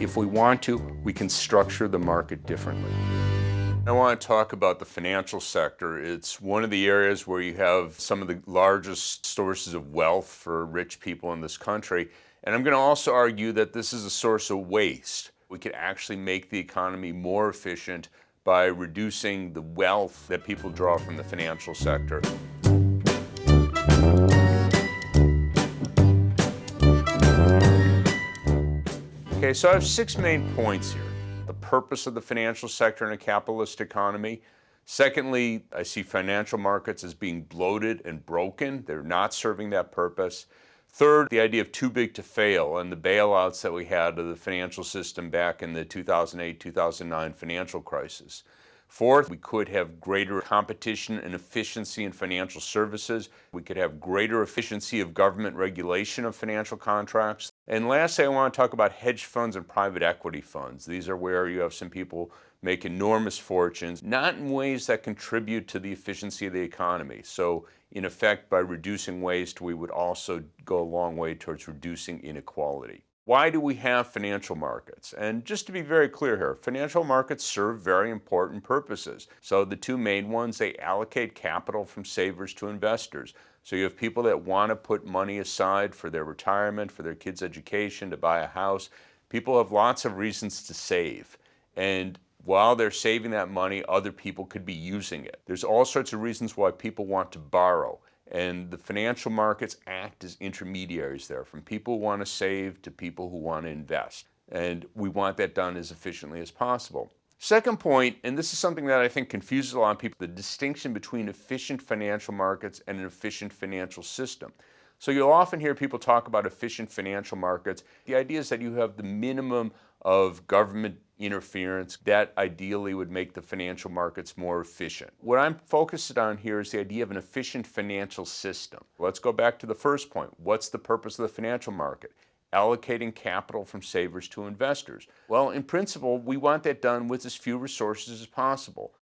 if we want to, we can structure the market differently. I want to talk about the financial sector. It's one of the areas where you have some of the largest sources of wealth for rich people in this country. And I'm going to also argue that this is a source of waste. We could actually make the economy more efficient by reducing the wealth that people draw from the financial sector. Okay, so I have six main points here. The purpose of the financial sector in a capitalist economy. Secondly, I see financial markets as being bloated and broken. They're not serving that purpose. Third, the idea of too big to fail and the bailouts that we had of the financial system back in the 2008-2009 financial crisis. Fourth, we could have greater competition and efficiency in financial services. We could have greater efficiency of government regulation of financial contracts. And lastly, I want to talk about hedge funds and private equity funds. These are where you have some people make enormous fortunes, not in ways that contribute to the efficiency of the economy. So in effect, by reducing waste, we would also go a long way towards reducing inequality. Why do we have financial markets? And just to be very clear here, financial markets serve very important purposes. So the two main ones, they allocate capital from savers to investors. So you have people that want to put money aside for their retirement, for their kids' education, to buy a house. People have lots of reasons to save. And while they're saving that money, other people could be using it. There's all sorts of reasons why people want to borrow. And the financial markets act as intermediaries there, from people who want to save to people who want to invest. And we want that done as efficiently as possible. Second point, and this is something that I think confuses a lot of people, the distinction between efficient financial markets and an efficient financial system. So you'll often hear people talk about efficient financial markets. The idea is that you have the minimum of government interference that ideally would make the financial markets more efficient. What I'm focused on here is the idea of an efficient financial system. Let's go back to the first point. What's the purpose of the financial market? Allocating capital from savers to investors. Well, in principle, we want that done with as few resources as possible.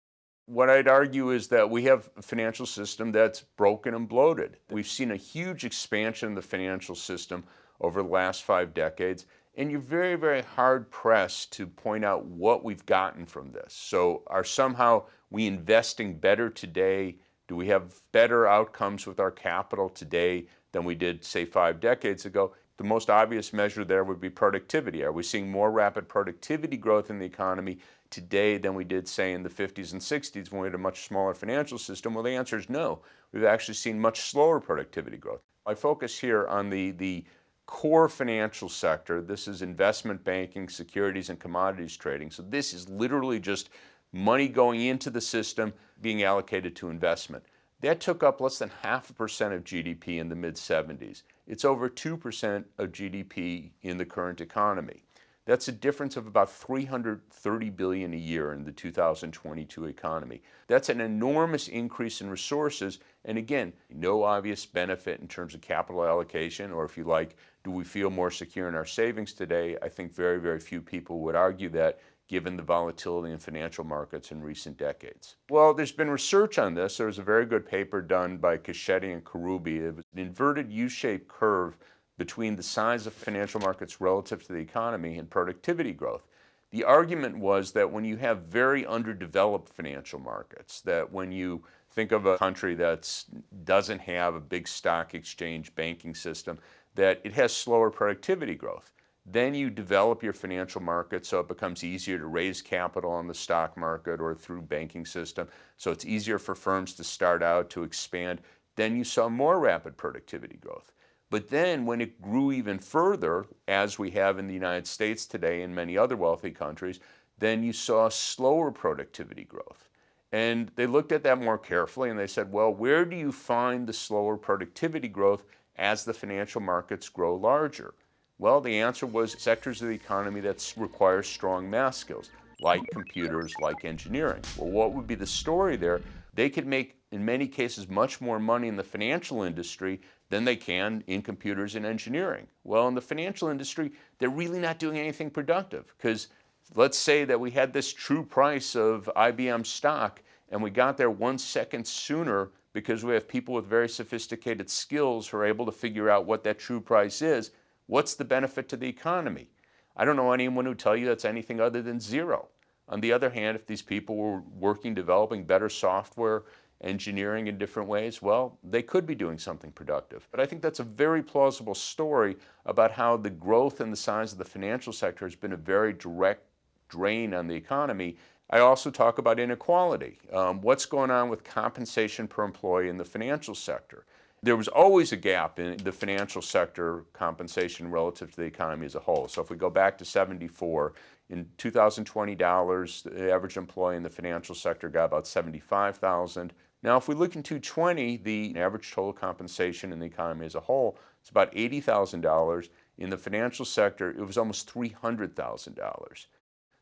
What I'd argue is that we have a financial system that's broken and bloated. We've seen a huge expansion in the financial system over the last five decades, and you're very, very hard pressed to point out what we've gotten from this. So are somehow we investing better today? Do we have better outcomes with our capital today than we did, say, five decades ago? The most obvious measure there would be productivity. Are we seeing more rapid productivity growth in the economy today than we did, say, in the 50s and 60s when we had a much smaller financial system? Well, the answer is no. We've actually seen much slower productivity growth. I focus here on the, the core financial sector. This is investment banking, securities and commodities trading. So this is literally just money going into the system being allocated to investment. That took up less than half a percent of GDP in the mid 70s. It's over 2% of GDP in the current economy. That's a difference of about 330 billion a year in the 2022 economy. That's an enormous increase in resources and again, no obvious benefit in terms of capital allocation or if you like, do we feel more secure in our savings today? I think very, very few people would argue that given the volatility in financial markets in recent decades. Well, there's been research on this. There was a very good paper done by Cecchetti and Kharroubi. It was an inverted U-shaped curve between the size of financial markets relative to the economy and productivity growth. The argument was that when you have very underdeveloped financial markets, that when you think of a country that doesn't have a big stock exchange banking system, that it has slower productivity growth. Then you develop your financial market so it becomes easier to raise capital on the stock market or through banking system. So it's easier for firms to start out, to expand. Then you saw more rapid productivity growth. But then when it grew even further, as we have in the United States today and many other wealthy countries, then you saw slower productivity growth. And they looked at that more carefully and they said, well, where do you find the slower productivity growth as the financial markets grow larger? Well, the answer was sectors of the economy that require strong math skills, like computers, like engineering. Well, what would be the story there? They could make, in many cases, much more money in the financial industry than they can in computers and engineering. Well, in the financial industry, they're really not doing anything productive because let's say that we had this true price of IBM stock and we got there one second sooner because we have people with very sophisticated skills who are able to figure out what that true price is. What's the benefit to the economy? I don't know anyone who tell you that's anything other than zero. On the other hand, if these people were working, developing better software, engineering in different ways, well, they could be doing something productive. But I think that's a very plausible story about how the growth and the size of the financial sector has been a very direct drain on the economy. I also talk about inequality. Um, what's going on with compensation per employee in the financial sector? There was always a gap in the financial sector compensation relative to the economy as a whole. So if we go back to 74, in 2020 dollars, the average employee in the financial sector got about 75,000. Now, if we look in 2020, the average total compensation in the economy as a whole is about $80,000. In the financial sector, it was almost $300,000.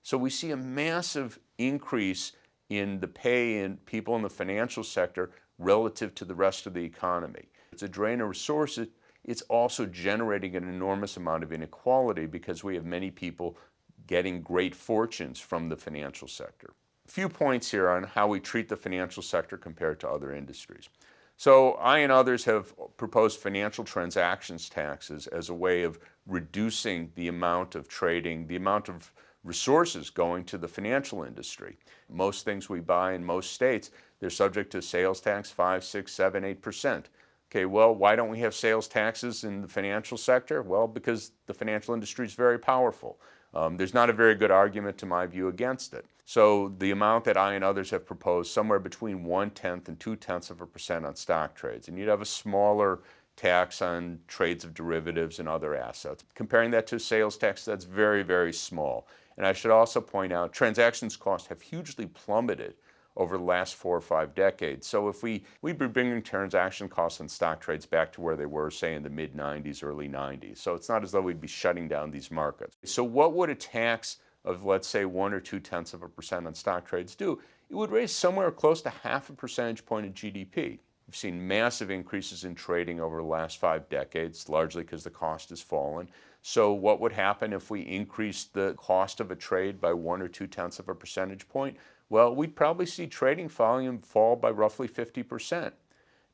So we see a massive increase in the pay in people in the financial sector relative to the rest of the economy. It's a drain of resources. It's also generating an enormous amount of inequality because we have many people getting great fortunes from the financial sector. A few points here on how we treat the financial sector compared to other industries. So I and others have proposed financial transactions taxes as a way of reducing the amount of trading, the amount of resources going to the financial industry. Most things we buy in most states, they're subject to sales tax, five, six, seven, eight percent. Okay, well, why don't we have sales taxes in the financial sector? Well, because the financial industry is very powerful. Um, there's not a very good argument, to my view, against it. So the amount that I and others have proposed, somewhere between one-tenth and two-tenths of a percent on stock trades. And you'd have a smaller tax on trades of derivatives and other assets. Comparing that to sales tax, that's very, very small. And I should also point out, transactions costs have hugely plummeted over the last four or five decades. So if we, we'd be bringing transaction costs and stock trades back to where they were, say, in the mid 90s, early 90s. So it's not as though we'd be shutting down these markets. So what would a tax of, let's say, one or two tenths of a percent on stock trades do? It would raise somewhere close to half a percentage point of GDP. We've seen massive increases in trading over the last five decades, largely because the cost has fallen. So what would happen if we increased the cost of a trade by one or two tenths of a percentage point? Well, we'd probably see trading volume fall by roughly 50%.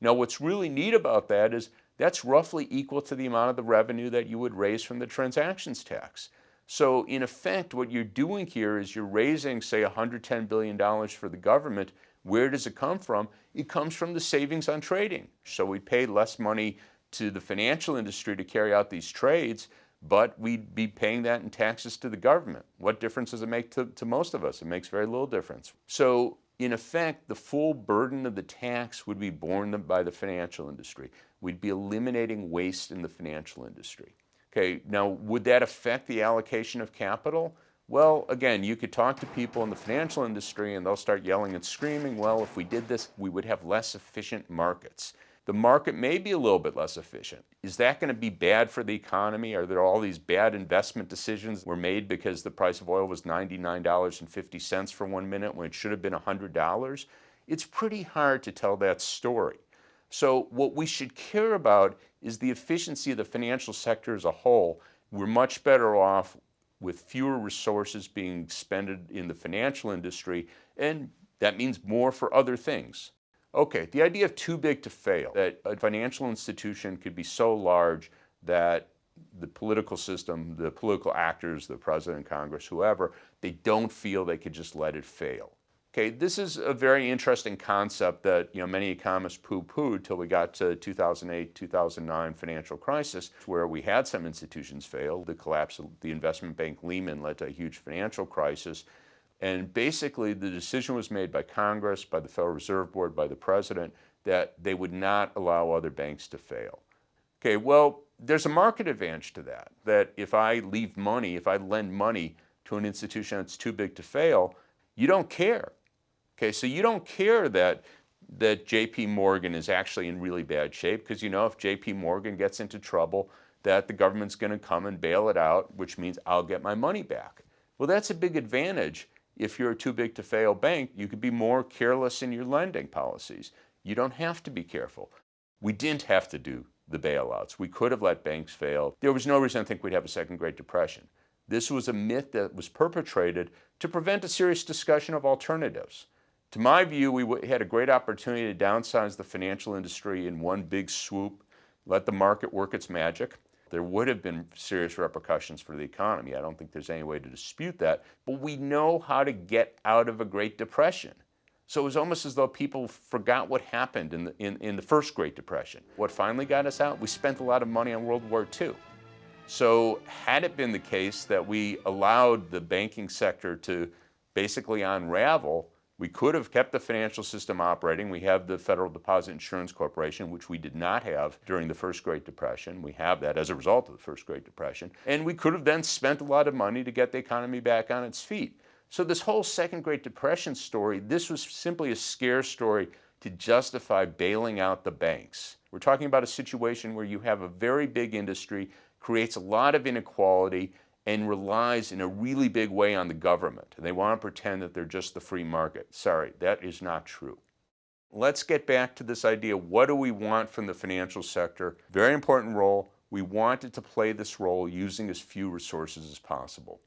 Now, what's really neat about that is that's roughly equal to the amount of the revenue that you would raise from the transactions tax. So in effect, what you're doing here is you're raising, say, $110 billion for the government. Where does it come from? It comes from the savings on trading. So we pay less money to the financial industry to carry out these trades, but we'd be paying that in taxes to the government. What difference does it make to, to most of us? It makes very little difference. So in effect, the full burden of the tax would be borne by the financial industry. We'd be eliminating waste in the financial industry. Okay, now would that affect the allocation of capital? Well, again, you could talk to people in the financial industry and they'll start yelling and screaming, well, if we did this, we would have less efficient markets the market may be a little bit less efficient. Is that going to be bad for the economy? Are there all these bad investment decisions were made because the price of oil was $99.50 for one minute when it should have been $100? It's pretty hard to tell that story. So what we should care about is the efficiency of the financial sector as a whole. We're much better off with fewer resources being expended in the financial industry, and that means more for other things. Okay, the idea of too big to fail, that a financial institution could be so large that the political system, the political actors, the president, Congress, whoever, they don't feel they could just let it fail. Okay, this is a very interesting concept that you know many economists poo-pooed till we got to 2008, 2009 financial crisis, where we had some institutions fail. The collapse of the investment bank Lehman led to a huge financial crisis. And basically, the decision was made by Congress, by the Federal Reserve Board, by the President, that they would not allow other banks to fail. Okay, well, there's a market advantage to that, that if I leave money, if I lend money to an institution that's too big to fail, you don't care. Okay, so you don't care that that JP Morgan is actually in really bad shape because you know if JP Morgan gets into trouble that the government's going to come and bail it out, which means I'll get my money back. Well, that's a big advantage if you're a too big to fail bank, you could be more careless in your lending policies. You don't have to be careful. We didn't have to do the bailouts. We could have let banks fail. There was no reason to think we'd have a second Great Depression. This was a myth that was perpetrated to prevent a serious discussion of alternatives. To my view, we had a great opportunity to downsize the financial industry in one big swoop, let the market work its magic. there would have been serious repercussions for the economy. I don't think there's any way to dispute that. But we know how to get out of a Great Depression. So it was almost as though people forgot what happened in the, in, in the first Great Depression. What finally got us out? We spent a lot of money on World War II. So had it been the case that we allowed the banking sector to basically unravel, we could have kept the financial system operating. We have the Federal Deposit Insurance Corporation, which we did not have during the first Great Depression. We have that as a result of the first Great Depression. And we could have then spent a lot of money to get the economy back on its feet. So this whole second Great Depression story, this was simply a scare story to justify bailing out the banks. We're talking about a situation where you have a very big industry, creates a lot of inequality, and relies in a really big way on the government. And they want to pretend that they're just the free market. Sorry, that is not true. Let's get back to this idea, what do we want from the financial sector? Very important role. We want it to play this role using as few resources as possible.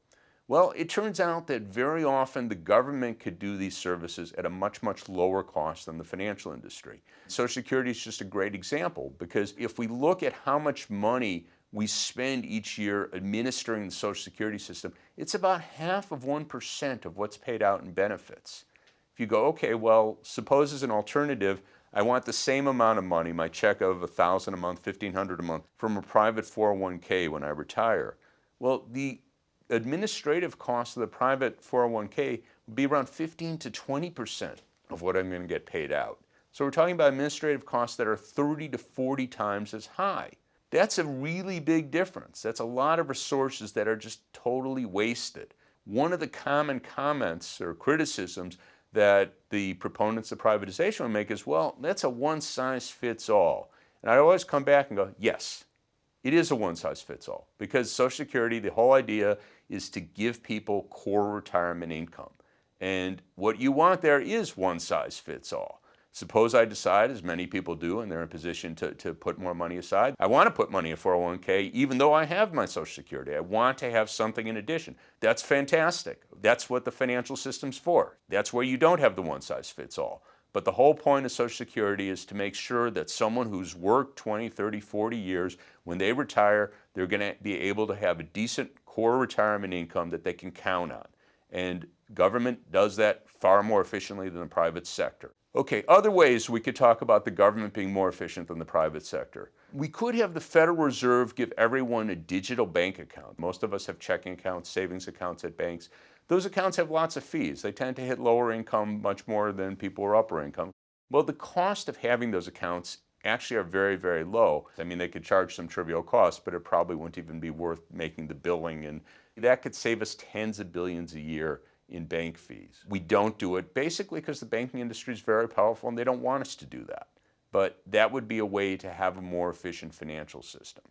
Well, it turns out that very often the government could do these services at a much, much lower cost than the financial industry. Social Security is just a great example because if we look at how much money we spend each year administering the Social Security system, it's about half of 1% of what's paid out in benefits. If you go, okay, well, suppose as an alternative, I want the same amount of money, my check of 1000 a month, 1500 a month, from a private 401k when I retire. Well, the administrative cost of the private 401k would be around 15 to 20% of what I'm going to get paid out. So we're talking about administrative costs that are 30 to 40 times as high. That's a really big difference. That's a lot of resources that are just totally wasted. One of the common comments or criticisms that the proponents of privatization would make is, well, that's a one-size-fits-all. And I always come back and go, yes, it is a one-size-fits-all because Social Security, the whole idea is to give people core retirement income. And what you want there is one-size-fits-all. Suppose I decide, as many people do, and they're in a position to, to put more money aside, I want to put money in 401k even though I have my Social Security. I want to have something in addition. That's fantastic. That's what the financial system's for. That's where you don't have the one size fits all. But the whole point of Social Security is to make sure that someone who's worked 20, 30, 40 years, when they retire, they're going to be able to have a decent core retirement income that they can count on. And government does that far more efficiently than the private sector. Okay, other ways we could talk about the government being more efficient than the private sector. We could have the Federal Reserve give everyone a digital bank account. Most of us have checking accounts, savings accounts at banks. Those accounts have lots of fees. They tend to hit lower income much more than people who are upper income. Well, the cost of having those accounts actually are very, very low. I mean, they could charge some trivial costs, but it probably wouldn't even be worth making the billing. And that could save us tens of billions a year in bank fees. We don't do it basically because the banking industry is very powerful and they don't want us to do that. But that would be a way to have a more efficient financial system.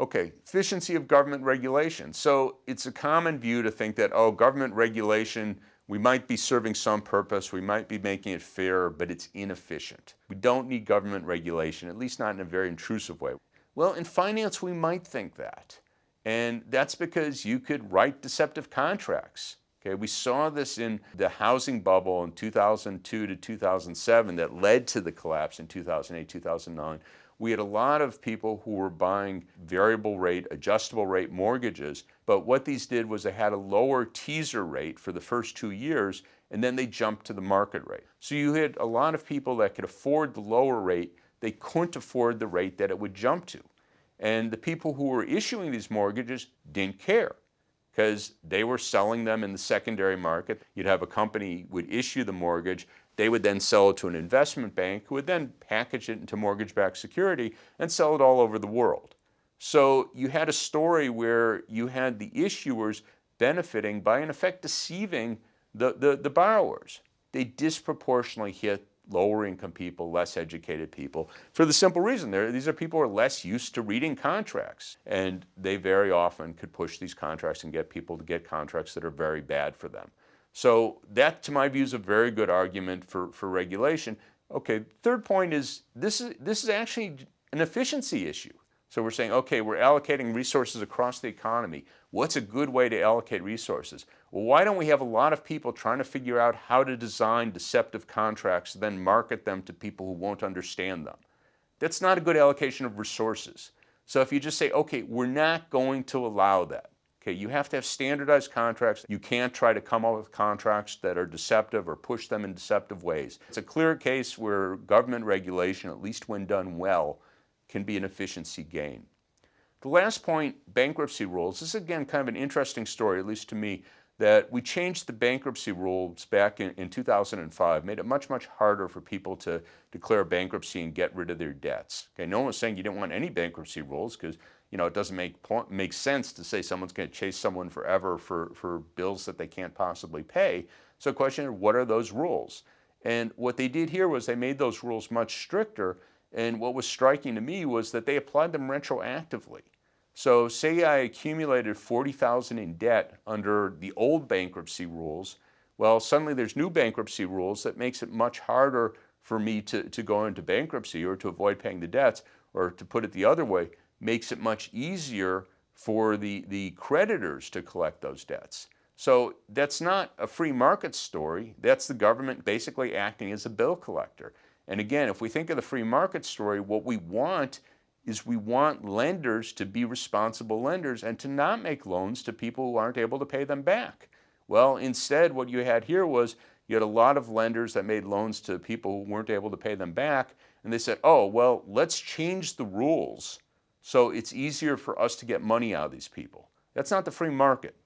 Okay, efficiency of government regulation. So it's a common view to think that, oh, government regulation, we might be serving some purpose, we might be making it fair, but it's inefficient. We don't need government regulation, at least not in a very intrusive way. Well, in finance, we might think that. And that's because you could write deceptive contracts. Okay, we saw this in the housing bubble in 2002 to 2007 that led to the collapse in 2008, 2009. We had a lot of people who were buying variable rate, adjustable rate mortgages, but what these did was they had a lower teaser rate for the first two years, and then they jumped to the market rate. So you had a lot of people that could afford the lower rate, they couldn't afford the rate that it would jump to. And the people who were issuing these mortgages didn't care because they were selling them in the secondary market. You'd have a company would issue the mortgage, they would then sell it to an investment bank who would then package it into mortgage-backed security and sell it all over the world. So you had a story where you had the issuers benefiting by in effect deceiving the, the, the borrowers. They disproportionately hit lower income people, less educated people, for the simple reason these are people who are less used to reading contracts. And they very often could push these contracts and get people to get contracts that are very bad for them. So that, to my view, is a very good argument for, for regulation. Okay, third point is this is, this is actually an efficiency issue. So we're saying, okay, we're allocating resources across the economy. What's a good way to allocate resources? Well, why don't we have a lot of people trying to figure out how to design deceptive contracts, then market them to people who won't understand them? That's not a good allocation of resources. So if you just say, okay, we're not going to allow that, okay, you have to have standardized contracts. You can't try to come up with contracts that are deceptive or push them in deceptive ways. It's a clear case where government regulation, at least when done well, can be an efficiency gain. The last point, bankruptcy rules. This is again kind of an interesting story, at least to me that we changed the bankruptcy rules back in, in 2005, made it much, much harder for people to declare bankruptcy and get rid of their debts. Okay, no one was saying you didn't want any bankruptcy rules because you know it doesn't make make sense to say someone's going to chase someone forever for, for bills that they can't possibly pay. So the question is, what are those rules? And what they did here was they made those rules much stricter. And what was striking to me was that they applied them retroactively. So say I accumulated 40,000 in debt under the old bankruptcy rules. Well, suddenly there's new bankruptcy rules that makes it much harder for me to, to go into bankruptcy or to avoid paying the debts, or to put it the other way, makes it much easier for the, the creditors to collect those debts. So that's not a free market story. That's the government basically acting as a bill collector. And again, if we think of the free market story, what we want is we want lenders to be responsible lenders and to not make loans to people who aren't able to pay them back. Well, instead, what you had here was you had a lot of lenders that made loans to people who weren't able to pay them back, and they said, oh, well, let's change the rules so it's easier for us to get money out of these people. That's not the free market.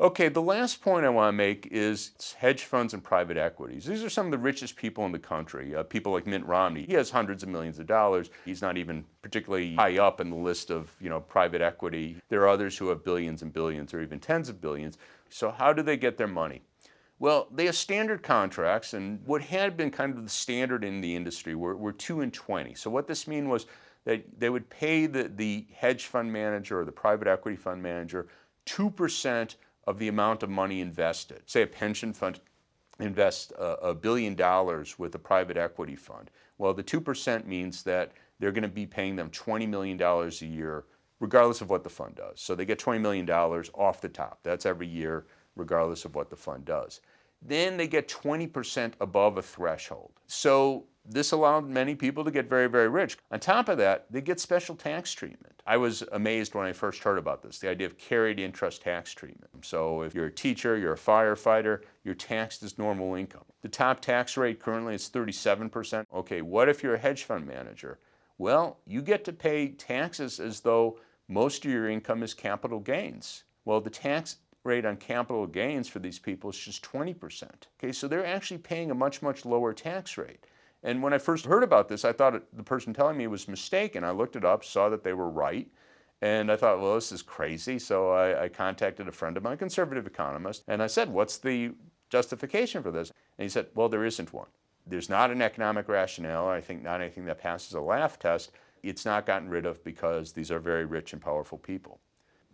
Okay, the last point I want to make is hedge funds and private equities. These are some of the richest people in the country. Uh, people like Mitt Romney, he has hundreds of millions of dollars. He's not even particularly high up in the list of you know private equity. There are others who have billions and billions or even tens of billions. So how do they get their money? Well, they have standard contracts, and what had been kind of the standard in the industry were, were 2 and 20. So what this mean was that they would pay the, the hedge fund manager or the private equity fund manager 2% of the amount of money invested. Say a pension fund invests a, a billion dollars with a private equity fund. Well, the 2% means that they're going to be paying them $20 million a year, regardless of what the fund does. So they get $20 million off the top. That's every year, regardless of what the fund does. Then they get 20% above a threshold. So this allowed many people to get very, very rich. On top of that, they get special tax treatment. I was amazed when I first heard about this, the idea of carried interest tax treatment. So if you're a teacher, you're a firefighter, you're taxed as normal income. The top tax rate currently is 37%. Okay, what if you're a hedge fund manager? Well, you get to pay taxes as though most of your income is capital gains. Well, the tax rate on capital gains for these people is just 20%. Okay, so they're actually paying a much, much lower tax rate. And when I first heard about this, I thought the person telling me was mistaken. I looked it up, saw that they were right, and I thought, well, this is crazy. So I, I contacted a friend of mine, conservative economist, and I said, what's the justification for this? And he said, well, there isn't one. There's not an economic rationale. I think not anything that passes a laugh test. It's not gotten rid of because these are very rich and powerful people.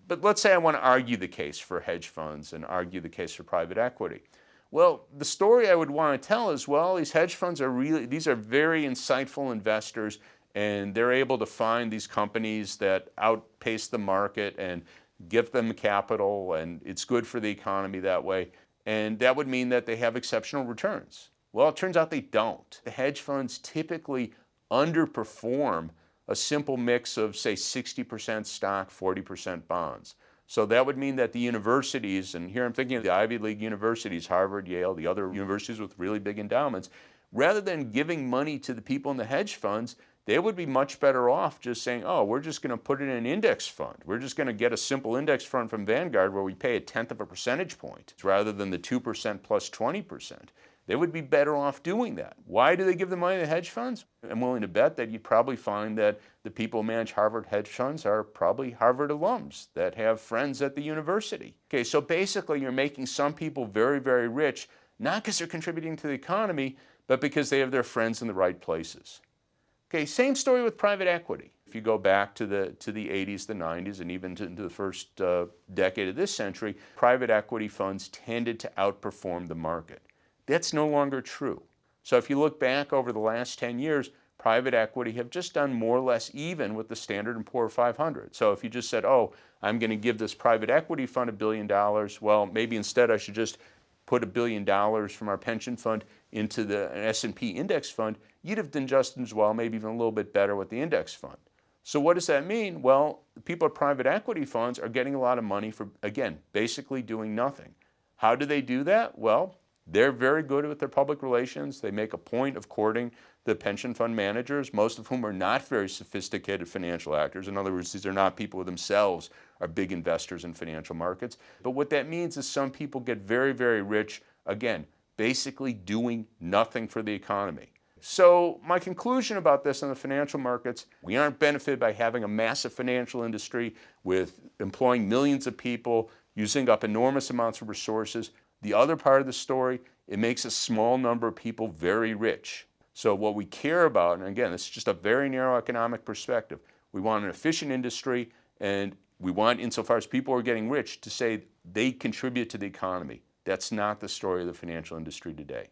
But let's say I want to argue the case for hedge funds and argue the case for private equity. Well, the story I would want to tell is, well, these hedge funds are really, these are very insightful investors and they're able to find these companies that outpace the market and give them capital and it's good for the economy that way. And that would mean that they have exceptional returns. Well, it turns out they don't. The hedge funds typically underperform a simple mix of, say, 60% stock, 40% bonds. So that would mean that the universities, and here I'm thinking of the Ivy League universities, Harvard, Yale, the other universities with really big endowments, rather than giving money to the people in the hedge funds, they would be much better off just saying, oh, we're just going to put it in an index fund. We're just going to get a simple index fund from Vanguard where we pay a tenth of a percentage point rather than the 2% plus 20%. They would be better off doing that. Why do they give the money to hedge funds? I'm willing to bet that you'd probably find that the people who manage Harvard hedge funds are probably Harvard alums that have friends at the university. Okay, so basically you're making some people very, very rich, not because they're contributing to the economy, but because they have their friends in the right places. Okay, same story with private equity. If you go back to the, to the 80s, the 90s, and even to, into the first uh, decade of this century, private equity funds tended to outperform the market. That's no longer true. So if you look back over the last 10 years, private equity have just done more or less even with the Standard & Poor 500. So if you just said, oh, I'm going to give this private equity fund a billion dollars, well, maybe instead I should just put a billion dollars from our pension fund into the S&P index fund, you'd have done just as well, maybe even a little bit better with the index fund. So what does that mean? Well, people at private equity funds are getting a lot of money for, again, basically doing nothing. How do they do that? Well, they're very good with their public relations. They make a point of courting the pension fund managers, most of whom are not very sophisticated financial actors. In other words, these are not people who themselves are big investors in financial markets. But what that means is some people get very, very rich, again, basically doing nothing for the economy. So my conclusion about this in the financial markets, we aren't benefited by having a massive financial industry with employing millions of people, using up enormous amounts of resources. The other part of the story, it makes a small number of people very rich. So what we care about, and again, this is just a very narrow economic perspective, we want an efficient industry and we want, insofar as people are getting rich, to say they contribute to the economy. That's not the story of the financial industry today.